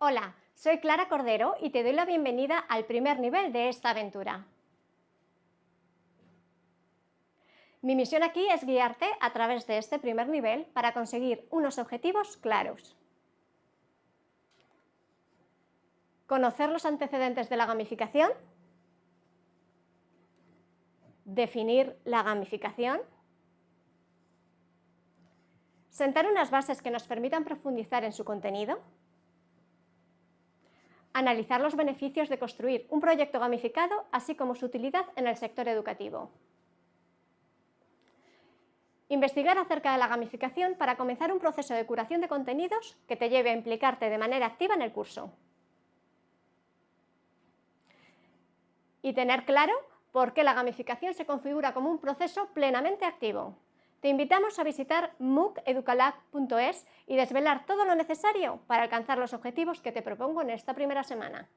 Hola, soy Clara Cordero y te doy la bienvenida al primer nivel de esta aventura. Mi misión aquí es guiarte a través de este primer nivel para conseguir unos objetivos claros. Conocer los antecedentes de la gamificación, definir la gamificación, sentar unas bases que nos permitan profundizar en su contenido, analizar los beneficios de construir un proyecto gamificado, así como su utilidad en el sector educativo. Investigar acerca de la gamificación para comenzar un proceso de curación de contenidos que te lleve a implicarte de manera activa en el curso. Y tener claro por qué la gamificación se configura como un proceso plenamente activo. Te invitamos a visitar mooceducalab.es y desvelar todo lo necesario para alcanzar los objetivos que te propongo en esta primera semana.